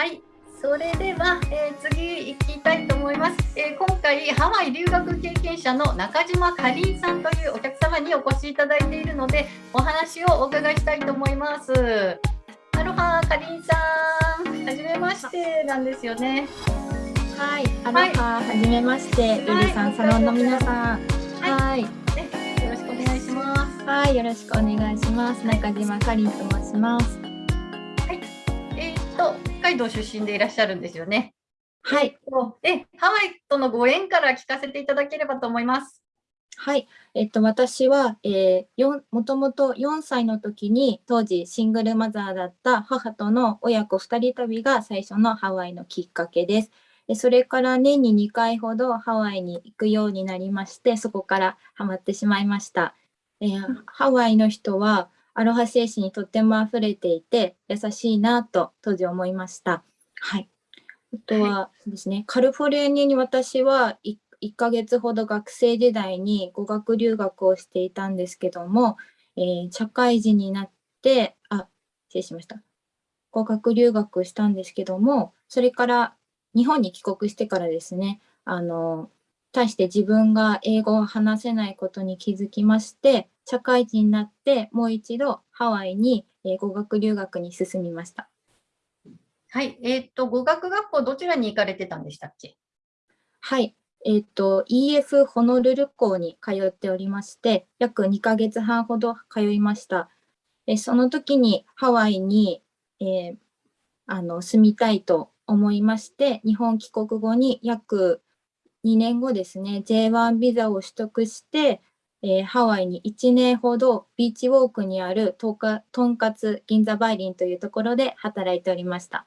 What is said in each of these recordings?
はい。それでは、えー、次行きたいと思います、えー、今回ハワイ留学経験者の中島かりんさんというお客様にお越しいただいているのでお話をお伺いしたいと思います。アロハかりんさん。はじめまして。なんですよね。はい。アロハ、はい、はじめまして。ルリさん、はい、サロンの皆さん。はい、ね、よろしくお願いします。はい。よろしくお願いします。中島かりんと申します海道出身でいらっしゃるんですよね。はい。で、ハワイとのご縁から聞かせていただければと思います。はい、えっと、私は、えー、もともと4歳の時に当時シングルマザーだった母との親子2人旅が最初のハワイのきっかけです。でそれから年に2回ほどハワイに行くようになりましてそこからハマってしまいました。えー、ハワイの人はアロハ精神にとっても溢れていて優しいなと当時思いました。はい。あとはですね、はい、カリフォルニアに私は 1, 1ヶ月ほど学生時代に語学留学をしていたんですけども、えー、社会人になって、あ、失礼しました。語学留学したんですけども、それから日本に帰国してからですね、あの、対して自分が英語を話せないことに気づきまして、社会人になってもう一度ハワイに語学留学に進みました。はい、えっ、と語学学校どちらに行かれてたんでしたっけ？はい、えっ、と EF ホノルル校に通っておりまして、約2ヶ月半ほど通いました。えその時にハワイに、えー、あの住みたいと思いまして、日本帰国後に約2年後ですね、J1 ビザを取得して、えー、ハワイに1年ほどビーチウォークにあるとんかつ銀座バイリンというところで働いておりました。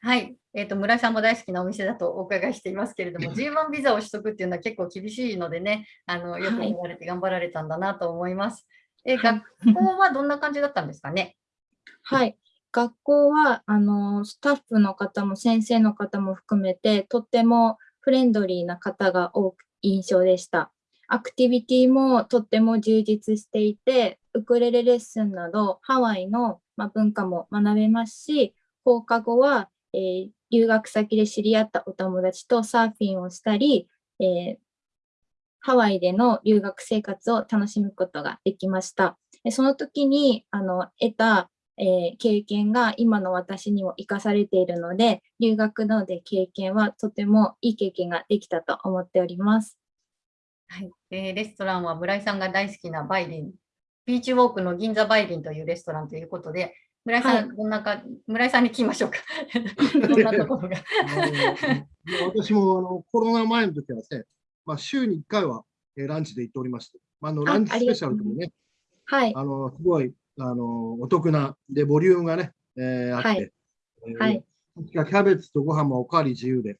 はい、えーと、村井さんも大好きなお店だとお伺いしていますけれども、G1 ビザを取得っていうのは結構厳しいのでね、あのよく言われて頑張られたんだなと思います。はい、え学校はどんな感じだったんですかね？はい、学校はあのスタッフの方も先生の方も含めてとってもフレンドリーな方が多く印象でした。アクティビティもとっても充実していて、ウクレレレッスンなどハワイの、文化も学べますし、放課後は、えー、留学先で知り合ったお友達とサーフィンをしたり、えー、ハワイでの留学生活を楽しむことができました。その時にあの得た、えー、経験が今の私にも生かされているので、留学ので経験はとてもいい経験ができたと思っております。はい、えー、レストランは村井さんが大好きなバイリン、ビーチウォークの銀座バイリンというレストランということで、村井さん、はい、どんなか、村井さんに聞きましょうか。どんなところが？私もあのコロナ前の時はですね、まあ、週に1回は、えランチで行っておりまして、まあ、あのランチスペシャルでもね、はい、あのすごいあのお得な、で、ボリュームがね、えー、あって、はい、えー、はい、キャベツとご飯もおかわり自由で、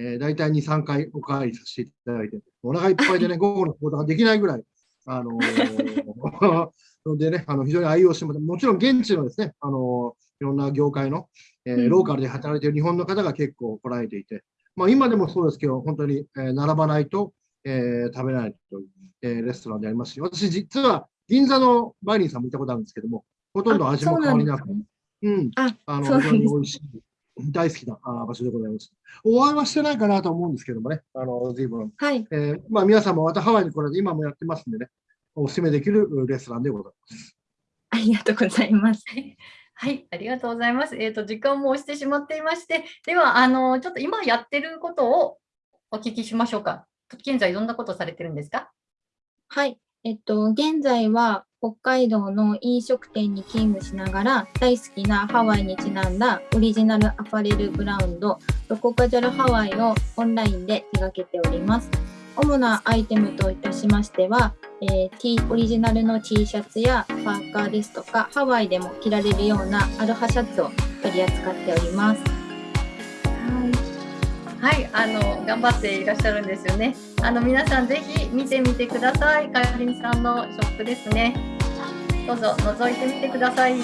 えー、大体2、3回おかわりさせていただいて、お腹いっぱいでね、午後の行動ができないぐらい、あのー、でね、あの非常に愛用してももちろん現地のですね、あのー、いろんな業界の、えー、ローカルで働いている日本の方が結構来られていて、まあ、今でもそうですけど、本当に、えー、並ばないと、えー、食べないという、えー、レストランでありますし、私、実は銀座のバイリンさんも行ったことあるんですけども、ほとんど味も変わりなく、うん、あの非常に美味しい。大好きな場所でございます。お会いはしてないかなと思うんですけどもね、あの随分、はいえーまあ、皆さんもまたハワイに来られて、今もやってますんでね、お勧めできるレストランでございます。ありがとうございます。はい、ありがとうございます。えっ、ー、と、時間も押してしまっていまして、では、あの、ちょっと今やってることをお聞きしましょうか。現在、どんなことされてるんですか？はい、えっと、現在は北海道の飲食店に勤務しながら大好きなハワイにちなんだオリジナルアパレルブランドロコカジャルハワイをオンラインで手掛けております。主なアイテムといたしましては、えー、T オリジナルの T シャツやパーカーですとかハワイでも着られるようなアロハシャツを取り扱っております。はい、あの頑張っていらっしゃるんですよね。あの皆さんぜひ見てみてください。かりんさんのショップですね。どうぞ覗いてみてください。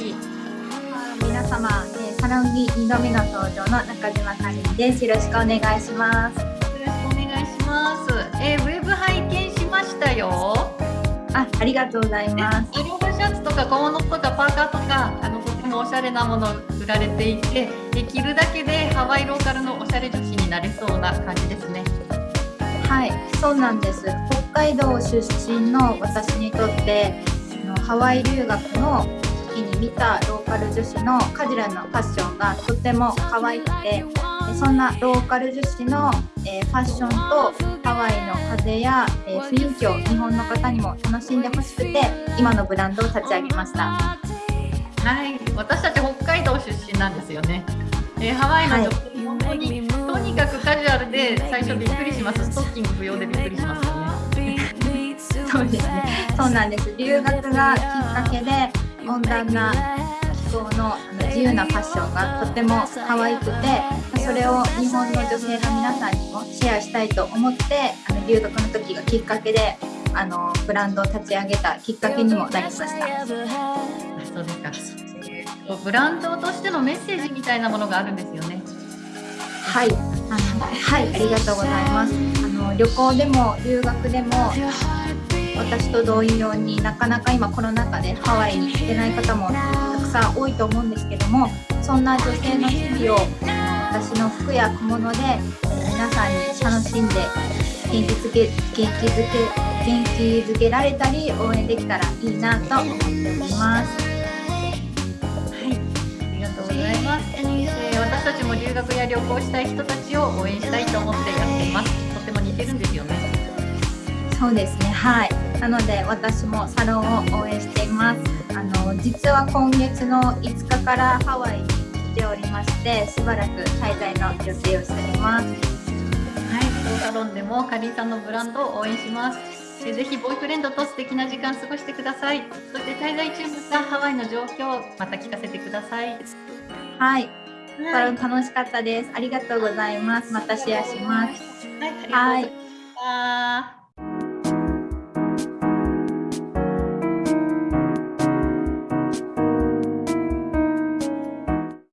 皆様、えー、サロンに2度目の登場の中島かりんです。よろしくお願いします。よろしくお願いします。えー、ウェブ拝見しましたよ。あ、ありがとうございます。シャツとか小物とかパーカーとかあのもおしゃれなもの売られていてで着るだけでハワイローカルのおしゃれ女子になれそうな感じですね。はいそうなんです北海道出身の私にとってハワイ留学の時に見たローカル女子のカジュアルなファッションがとても可愛くてそんなローカル女子の、えファッションとハワイの風や、え雰囲気を日本の方にも楽しんでほしくて今のブランドを立ち上げましたはい。私たち北海道出身なんですよね、えー、ハワイの女性本当に、とにかくカジュアルで最初びっくりします。ストッキング不要でびっくりしますよね。そうですね。そうなんです。留学がきっかけで温暖な気候の自由なファッションがとても可愛くてそれを日本の女性の皆さんにもシェアしたいと思ってあの留学の時がきっかけであのブランドを立ち上げたきっかけにもなりました。そうですかブランドとしてのメッセージみたいなものがあるんですよね。はい、あのはいありがとうございます。あの旅行でも留学でも私と同様になかなか今コロナ禍でハワイに行けない方もたくさん多いと思うんですけどもそんな女性の日々を私の服や小物で皆さんに楽しんで元気づけ元気づけ元気づけられたり応援できたらいいなと思っております。ございます。えー、私たちも留学や旅行したい人たちを応援したいと思ってやってます。とても似てるんですよね。そうですね。はい。なので私もサロンを応援していますあの実は今月の5日からハワイに来ておりましてしばらく滞在の予定をしておりますはいサロンでもかりんさんのブランドを応援しますぜひボーイフレンドと素敵な時間過ごしてください。そして滞在中のハワイの状況また聞かせてください。はい、サロン楽しかったです。ありがとうございます。またシェアします。はい、ありがとうございました、